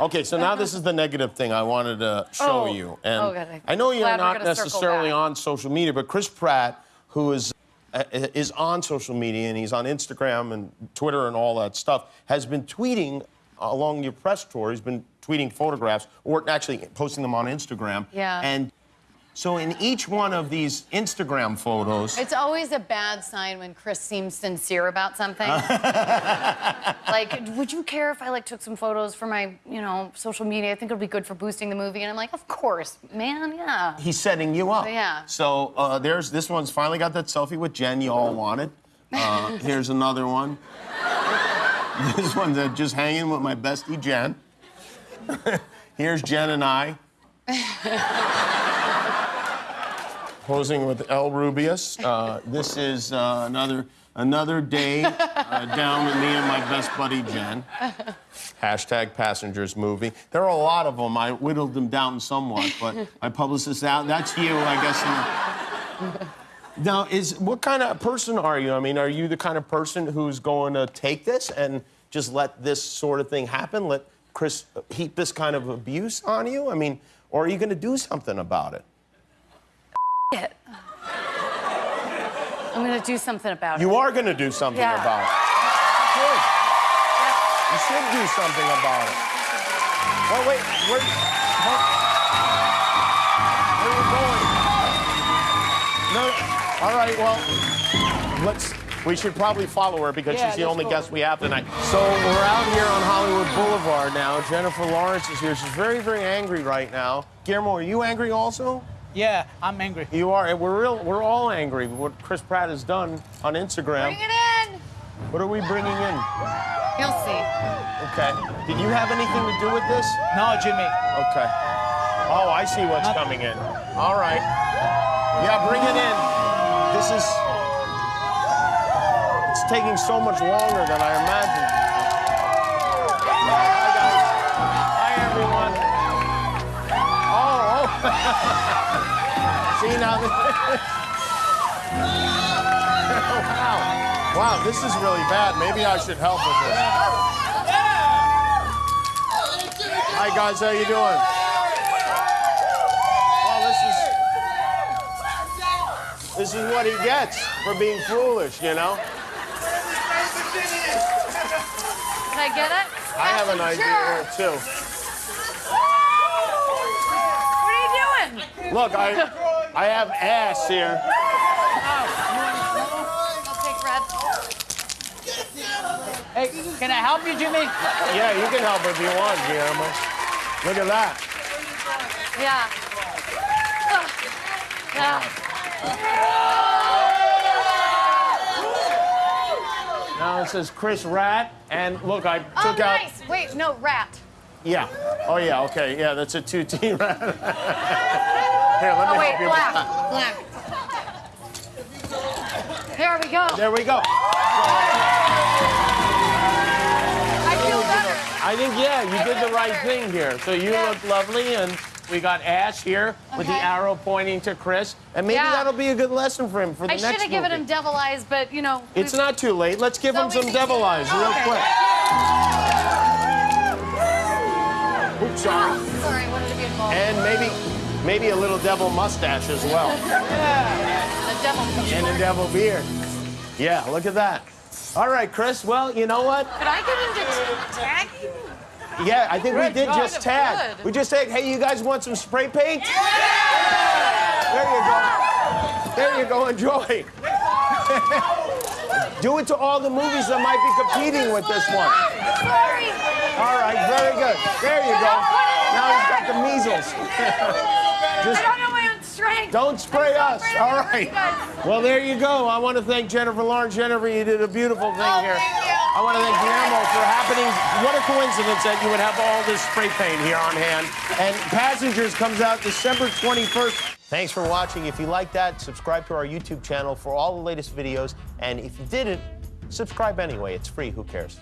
Okay, so now this is the negative thing I wanted to show Oh. you. And Oh, God, I- know you're not necessarily on social media, but Chris Pratt, who is uh, is on social media and he's on Instagram and Twitter and all that stuff, has been tweeting along your press tour. He's been tweeting photographs or actually posting them on Instagram. Yeah. And so in each one of these Instagram photos, It's always a bad sign when Chris seems sincere about something. like, would you care if I like took some photos for my, you know, social media? I think it'll be good for boosting the movie. And I'm like, of course, man, yeah. he's setting you up. Yeah. So uh, there's this one's finally got that selfie with Jen you all wanted. Uh, here's another one. this one's uh, just hanging with my bestie Jen. here's Jen and I. Posing with El Rubius. Uh, this is uh, another another day uh, down with me and my best buddy Jen. Hashtag passengers movie. There are a lot of them. I whittled them down somewhat, but I published this out. That's you, I guess. Now, is what kind of person are you? I mean, are you the kind of person who's going to take this and just let this sort of thing happen? Let Chris heap this kind of abuse on you? I mean, or are you going to do something about it? It. I'm gonna do something about it. You are going to do something Yeah. about it. Good. You should do something about it. Well, wait, where, where, where are you going? No, all right, well, let's, we should probably follow her because Yeah, she's the only go. guest we have tonight. So we're out here on Hollywood Boulevard now. Jennifer Lawrence is here. She's very, very angry right now. Guillermo, are you angry also? Yeah, I'm angry. You are. We're real. We're all angry what Chris Pratt has done on Instagram. Bring it in. What are we bringing in? You'll see. Okay. Did you have anything to do with this? No, Jimmy. Okay. Oh, I see what's Nothing. coming in. All right. Yeah, bring it in. This is. It's taking so much longer than I imagined. Hi, guys. Hi, everyone. Oh, oh. see now. wow. Wow, this is really bad. Maybe I should help with this. Hi guys, how you doing? Well, this is this is what he gets for being foolish, you know. Can I get it? I have an idea Sure. too. What are you doing? Look, I I have ass here. I'll take Red. Hey, can I help you, Jimmy? Yeah, you can help if you want, Guillermo. Look at that. Yeah. Yeah. Now it says Chris Rat, and look, I oh, took Oh, out. nice. Wait, no, rat. Yeah. Oh yeah. Okay. Yeah, that's a two T rat. Here, let me Oh, wait, help you black. Black. There we go. There we go. I feel better. I think, yeah, you did the right thing here. So you Yeah. look lovely, and we got Ash here with the arrow pointing to Chris. And maybe Yeah. that'll be a good lesson for him for the I next I should have given him devil eyes, but you know. It's not too late. Let's give So him some devil eyes real Okay. quick. Oops, sorry. Sorry, I wanted to be involved. And maybe, maybe a little devil mustache as well, the devil. and a devil beard. Yeah, look at that. All right, Chris. Well, you know what? Could I get him to tag? Yeah, I think we did just tag. Good. We just said, hey, you guys want some spray paint? Yeah! There you go. There you go. Enjoy. Do it to all the movies that might be competing with this one. All right, very good. There you go. Now he's got the measles. I don't know my own strength. don't spray us. All right. Well, there you go. I want to thank Jennifer Lawrence. Jennifer, you did a beautiful thing Oh, here. I want to thank Guillermo for happening. What a coincidence that you would have all this spray paint here on hand. And Passengers comes out December 21st. Thanks for watching. If you like that, subscribe to our YouTube channel for all the latest videos. And if you didn't, subscribe anyway. It's free. Who cares?